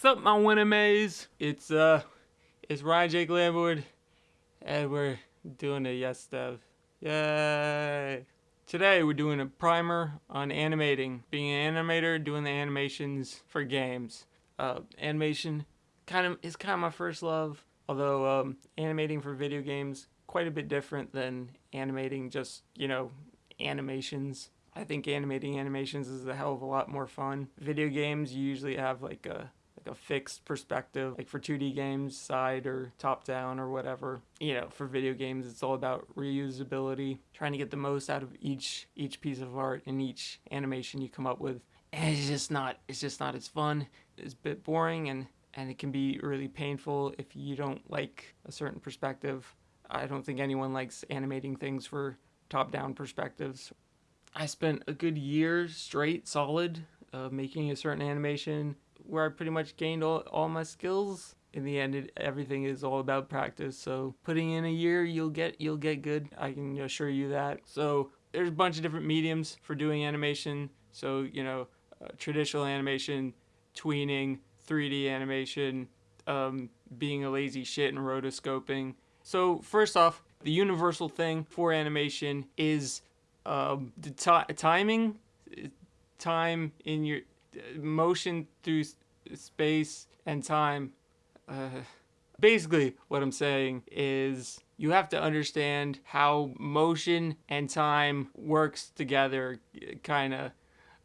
Sup, my Winamaze? It's, uh, it's Ryan Jake Lambourn, and we're doing a Yes Dev. Yay! Today we're doing a primer on animating, being an animator, doing the animations for games. Uh, animation kind of is kind of my first love, although um, animating for video games quite a bit different than animating just you know animations. I think animating animations is a hell of a lot more fun. Video games you usually have like a like a fixed perspective, like for 2D games, side or top down or whatever. You know, for video games, it's all about reusability, trying to get the most out of each each piece of art and each animation you come up with. And it's just not it's just not as fun. It's a bit boring and and it can be really painful if you don't like a certain perspective. I don't think anyone likes animating things for top-down perspectives. I spent a good year straight, solid, uh, making a certain animation, where I pretty much gained all, all my skills. In the end, it, everything is all about practice. So putting in a year, you'll get you'll get good. I can assure you that. So there's a bunch of different mediums for doing animation. So you know, uh, traditional animation, tweening, 3D animation, um, being a lazy shit, and rotoscoping. So first off, the universal thing for animation is um, the timing, time in your motion through space and time. Uh, basically, what I'm saying is you have to understand how motion and time works together, kind of.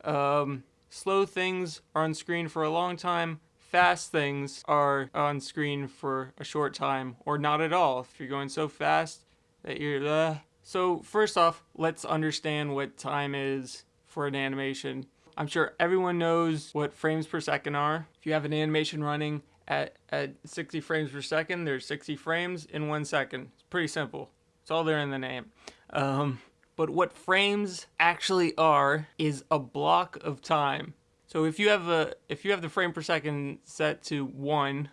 Um, slow things are on screen for a long time. Fast things are on screen for a short time, or not at all. If you're going so fast that you're, uh. So first off, let's understand what time is for an animation. I'm sure everyone knows what frames per second are. If you have an animation running at, at 60 frames per second, there's 60 frames in one second. It's pretty simple. It's all there in the name. Um, but what frames actually are is a block of time. So if you have a if you have the frame per second set to one,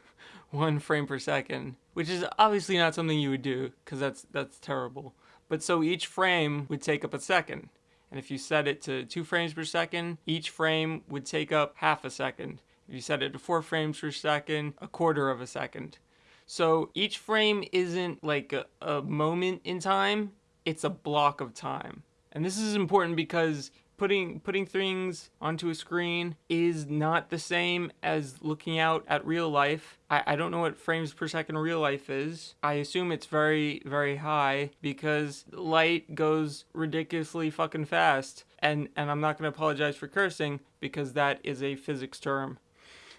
one frame per second, which is obviously not something you would do because that's that's terrible. But so each frame would take up a second. And if you set it to two frames per second, each frame would take up half a second. If you set it to four frames per second, a quarter of a second. So each frame isn't like a, a moment in time, it's a block of time. And this is important because putting putting things onto a screen is not the same as looking out at real life. I, I don't know what frames per second real life is. I assume it's very, very high because light goes ridiculously fucking fast. And and I'm not gonna apologize for cursing because that is a physics term.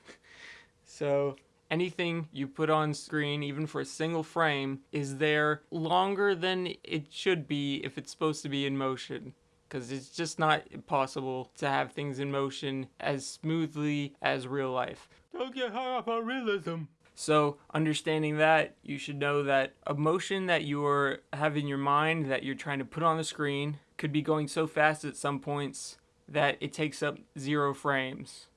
so anything you put on screen, even for a single frame, is there longer than it should be if it's supposed to be in motion because it's just not possible to have things in motion as smoothly as real life. Don't get hung up on realism. So understanding that, you should know that a motion that you have in your mind that you're trying to put on the screen could be going so fast at some points that it takes up zero frames.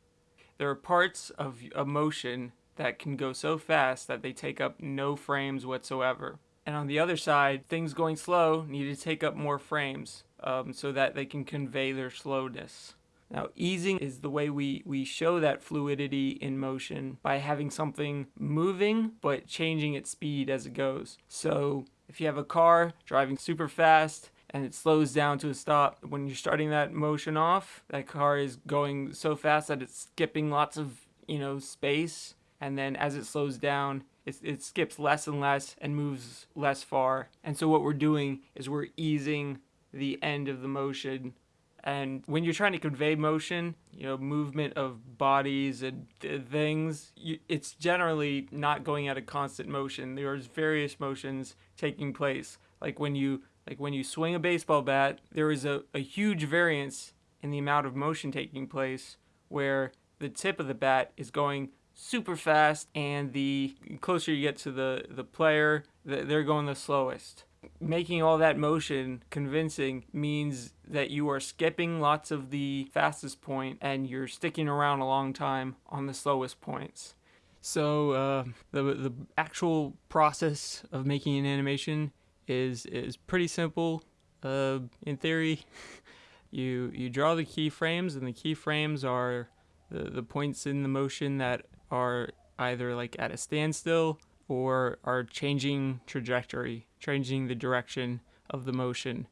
There are parts of a motion that can go so fast that they take up no frames whatsoever. And on the other side, things going slow need to take up more frames um, so that they can convey their slowness. Now, easing is the way we, we show that fluidity in motion by having something moving but changing its speed as it goes. So, if you have a car driving super fast and it slows down to a stop, when you're starting that motion off, that car is going so fast that it's skipping lots of, you know, space. And then as it slows down, it, it skips less and less and moves less far. And so what we're doing is we're easing the end of the motion. And when you're trying to convey motion, you know, movement of bodies and th things, you, it's generally not going at a constant motion. There's various motions taking place. Like when you like when you swing a baseball bat, there is a, a huge variance in the amount of motion taking place where the tip of the bat is going super fast and the closer you get to the, the player, they're going the slowest making all that motion convincing means that you are skipping lots of the fastest point and you're sticking around a long time on the slowest points. So uh, the the actual process of making an animation is is pretty simple. Uh, in theory, you you draw the keyframes, and the keyframes are the, the points in the motion that are either like at a standstill or are changing trajectory, changing the direction of the motion.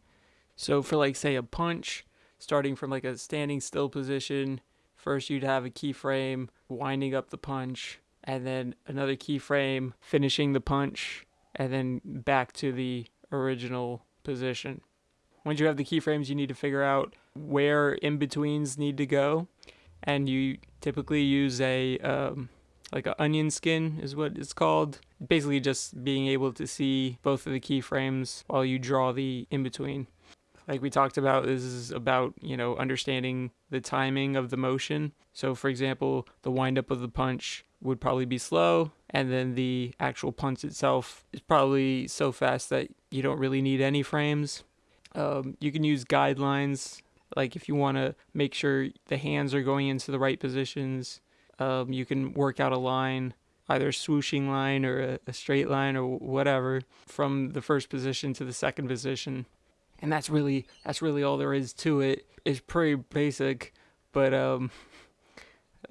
So for like say a punch, starting from like a standing still position, first you'd have a keyframe winding up the punch, and then another keyframe finishing the punch, and then back to the original position. Once you have the keyframes, you need to figure out where in betweens need to go, and you typically use a um, like an onion skin is what it's called. Basically, just being able to see both of the keyframes while you draw the in between like we talked about, this is about, you know, understanding the timing of the motion. So, for example, the windup of the punch would probably be slow, and then the actual punch itself is probably so fast that you don't really need any frames. Um, you can use guidelines, like if you want to make sure the hands are going into the right positions, um, you can work out a line either a swooshing line or a, a, straight line or whatever from the first position to the second position and that's really that's really all there is to it. It's pretty basic, but um,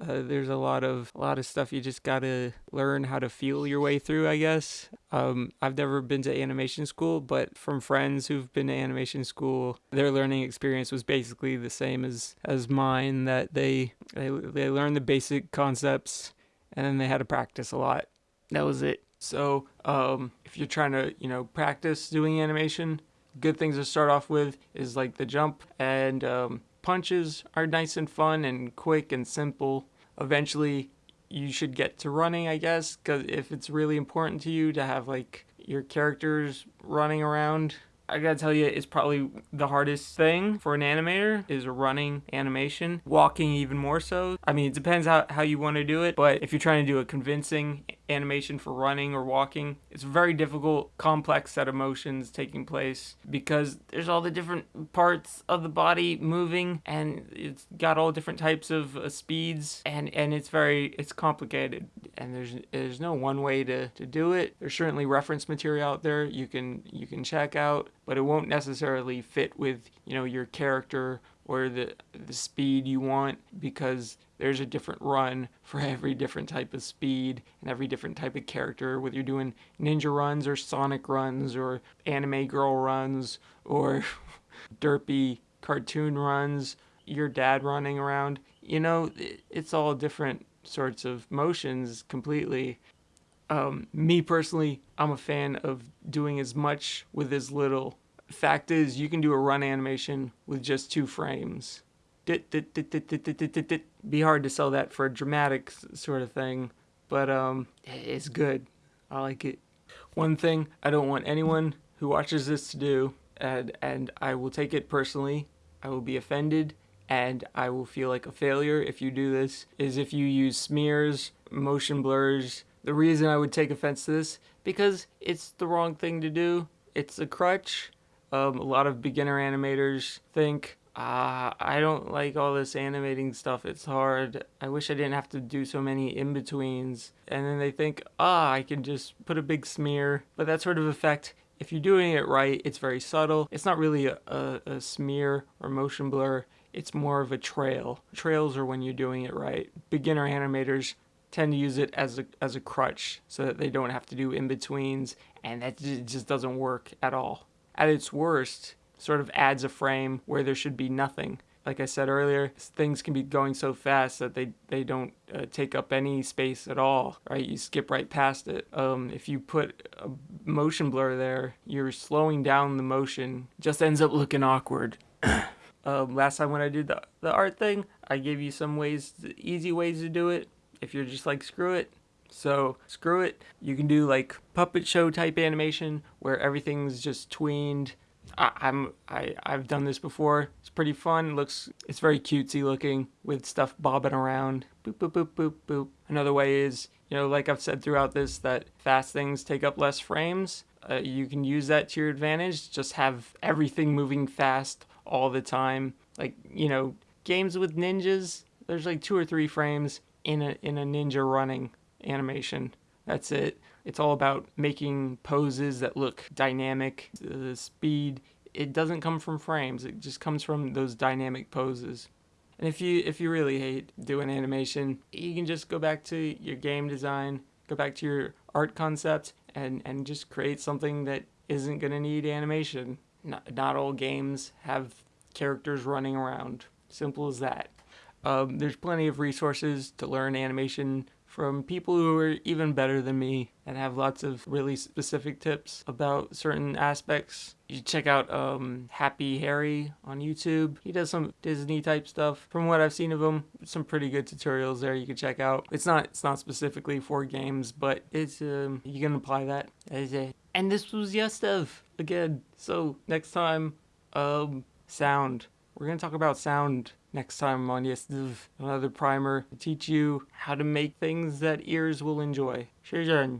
uh, there's a lot of a lot of stuff you just gotta learn how to feel your way through. I guess um, I've never been to animation school, but from friends who've been to animation school, their learning experience was basically the same as as mine. That they they they learned the basic concepts, and then they had to practice a lot. That was it. So um, if you're trying to you know practice doing animation, good things to start off with is like the jump and um, punches are nice and fun and quick and simple. Eventually, you should get to running, I guess, because if it's really important to you to have like your characters running around I gotta tell you, it's probably the hardest thing for an animator is running animation. Walking even more so. I mean, it depends how, how you want to do it, but if you're trying to do a convincing animation for running or walking, it's a very difficult, complex set of motions taking place because there's all the different parts of the body moving and it's got all different types of uh, speeds and, and it's very, it's complicated and there's there's no one way to, to do it. There's certainly reference material out there you can you can check out but it won't necessarily fit with you know your character or the the speed you want because there's a different run for every different type of speed and every different type of character whether you're doing ninja runs or sonic runs or anime girl runs or derpy cartoon runs your dad running around you know it's all different sorts of motions completely um, me personally, I'm a fan of doing as much with as little. Fact is, you can do a run animation with just two frames. Be hard to sell that for a dramatic sort of thing, but um, it's good. I like it. One thing I don't want anyone who watches this to do, and, and I will take it personally, I will be offended and I will feel like a failure if you do this, is if you use smears, motion blurs, the reason I would take offense to this, because it's the wrong thing to do. It's a crutch. Um, a lot of beginner animators think, ah, I don't like all this animating stuff. It's hard. I wish I didn't have to do so many in-betweens. And then they think, ah, I can just put a big smear. But that sort of effect, if you're doing it right, it's very subtle. It's not really a, a, a smear or motion blur. It's more of a trail. Trails are when you're doing it right. Beginner animators tend to use it as a as a crutch so that they don't have to do in betweens and that just doesn't work at all. At its worst, sort of adds a frame where there should be nothing. Like I said earlier, things can be going so fast that they, they don't uh, take up any space at all, right? You skip right past it. Um, if you put a motion blur there, you're slowing down the motion, just ends up looking awkward. um, last time when I did the, the art thing, I gave you some ways, easy ways to do it if you're just like screw it so screw it you can do like puppet show type animation where everything's just tweened I, I'm I I've done this before. It's pretty fun. It looks it's very cutesy looking with stuff bobbing around. Boop boop boop boop boop. Another way is you know like I've said throughout this that fast things take up less frames. Uh, you can use that to your advantage. Just have everything moving fast all the time. Like you know games with ninjas. There's like two or three frames in a in a ninja running animation. That's it. It's all about making poses that look dynamic. The speed it doesn't come from frames. It just comes from those dynamic poses. And if you if you really hate doing animation, you can just go back to your game design, go back to your art concept, and and just create something that isn't gonna need animation. Not not all games have characters running around. Simple as that. Um, there's plenty of resources to learn animation from people who are even better than me and have lots of really specific tips about certain aspects. You check out um, Happy Harry on YouTube. He does some Disney type stuff. From what I've seen of him, some pretty good tutorials there you can check out. It's not it's not specifically for games, but it's um, you can apply that. And this was Yes Dev again. So next time, um, sound. We're gonna talk about sound next time on Yes Another primer to teach you how to make things that ears will enjoy. 谢谢。